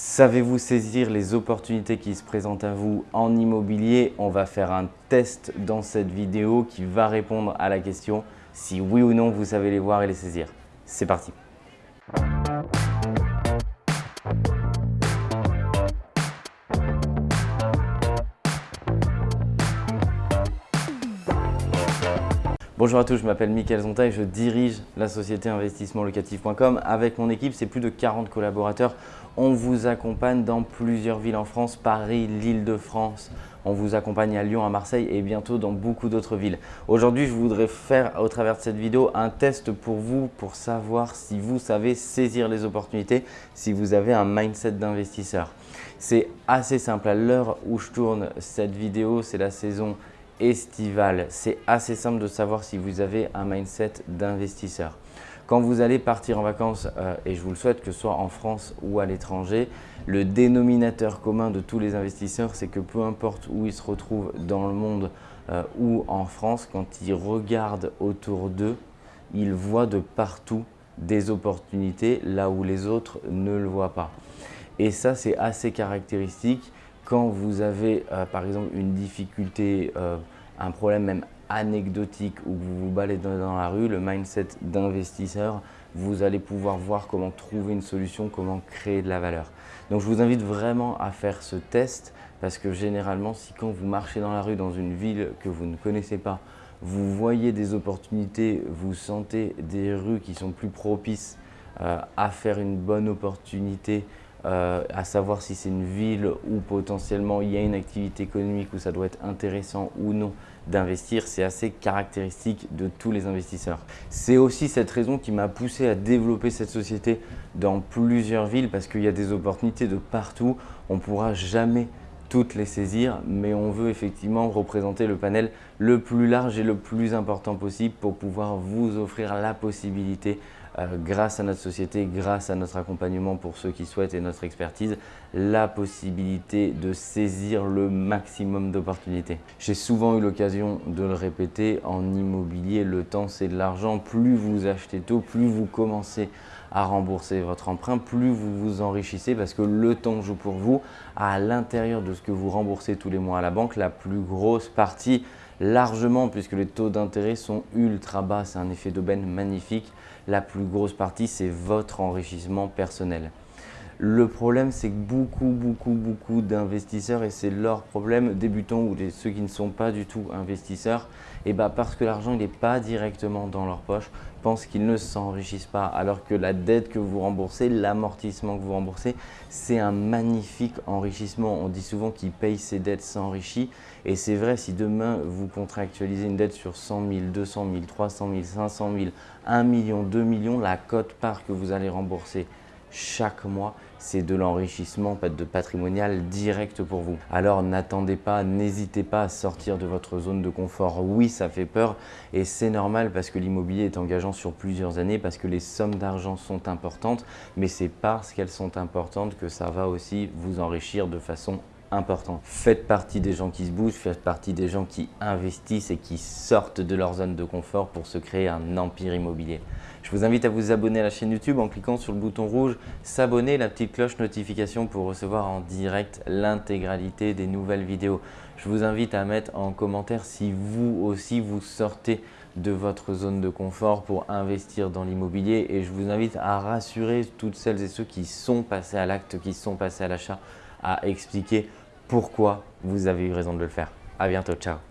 Savez-vous saisir les opportunités qui se présentent à vous en immobilier? On va faire un test dans cette vidéo qui va répondre à la question si oui ou non vous savez les voir et les saisir. C'est parti Bonjour à tous, je m'appelle Mickaël Zonta et je dirige la société investissementlocatif.com. Avec mon équipe, c'est plus de 40 collaborateurs. On vous accompagne dans plusieurs villes en France, Paris, l'Île-de-France. On vous accompagne à Lyon, à Marseille et bientôt dans beaucoup d'autres villes. Aujourd'hui, je voudrais faire au travers de cette vidéo un test pour vous pour savoir si vous savez saisir les opportunités, si vous avez un mindset d'investisseur. C'est assez simple. À l'heure où je tourne cette vidéo, c'est la saison estivale. C'est assez simple de savoir si vous avez un mindset d'investisseur. Quand vous allez partir en vacances, euh, et je vous le souhaite que ce soit en France ou à l'étranger, le dénominateur commun de tous les investisseurs, c'est que peu importe où ils se retrouvent dans le monde euh, ou en France, quand ils regardent autour d'eux, ils voient de partout des opportunités là où les autres ne le voient pas. Et ça, c'est assez caractéristique quand vous avez euh, par exemple une difficulté, un problème même anecdotique où vous vous baladez dans la rue, le mindset d'investisseur, vous allez pouvoir voir comment trouver une solution, comment créer de la valeur. Donc je vous invite vraiment à faire ce test parce que généralement, si quand vous marchez dans la rue dans une ville que vous ne connaissez pas, vous voyez des opportunités, vous sentez des rues qui sont plus propices euh, à faire une bonne opportunité euh, à savoir si c'est une ville où potentiellement il y a une activité économique où ça doit être intéressant ou non d'investir, c'est assez caractéristique de tous les investisseurs. C'est aussi cette raison qui m'a poussé à développer cette société dans plusieurs villes parce qu'il y a des opportunités de partout. On ne pourra jamais toutes les saisir, mais on veut effectivement représenter le panel le plus large et le plus important possible pour pouvoir vous offrir la possibilité euh, grâce à notre société, grâce à notre accompagnement pour ceux qui souhaitent et notre expertise, la possibilité de saisir le maximum d'opportunités. J'ai souvent eu l'occasion de le répéter, en immobilier, le temps c'est de l'argent. Plus vous achetez tôt, plus vous commencez à rembourser votre emprunt, plus vous vous enrichissez parce que le temps joue pour vous. À l'intérieur de ce que vous remboursez tous les mois à la banque, la plus grosse partie largement puisque les taux d'intérêt sont ultra bas. C'est un effet d'aubaine magnifique. La plus grosse partie, c'est votre enrichissement personnel. Le problème, c'est que beaucoup, beaucoup, beaucoup d'investisseurs, et c'est leur problème, débutants ou ceux qui ne sont pas du tout investisseurs, et bah parce que l'argent n'est pas directement dans leur poche, pensent qu'ils ne s'enrichissent pas. Alors que la dette que vous remboursez, l'amortissement que vous remboursez, c'est un magnifique enrichissement. On dit souvent qu'ils payent ses dettes s'enrichit. Et c'est vrai, si demain vous contractualisez une dette sur 100 000, 200 000, 300 000, 500 000, 1 million, 2 millions, la cote part que vous allez rembourser chaque mois, c'est de l'enrichissement de patrimonial direct pour vous. Alors n'attendez pas, n'hésitez pas à sortir de votre zone de confort. Oui, ça fait peur et c'est normal parce que l'immobilier est engageant sur plusieurs années, parce que les sommes d'argent sont importantes, mais c'est parce qu'elles sont importantes que ça va aussi vous enrichir de façon important. Faites partie des gens qui se bougent, faites partie des gens qui investissent et qui sortent de leur zone de confort pour se créer un empire immobilier. Je vous invite à vous abonner à la chaîne YouTube en cliquant sur le bouton rouge s'abonner, la petite cloche notification pour recevoir en direct l'intégralité des nouvelles vidéos. Je vous invite à mettre en commentaire si vous aussi vous sortez de votre zone de confort pour investir dans l'immobilier et je vous invite à rassurer toutes celles et ceux qui sont passés à l'acte, qui sont passés à l'achat, à expliquer pourquoi vous avez eu raison de le faire. À bientôt, ciao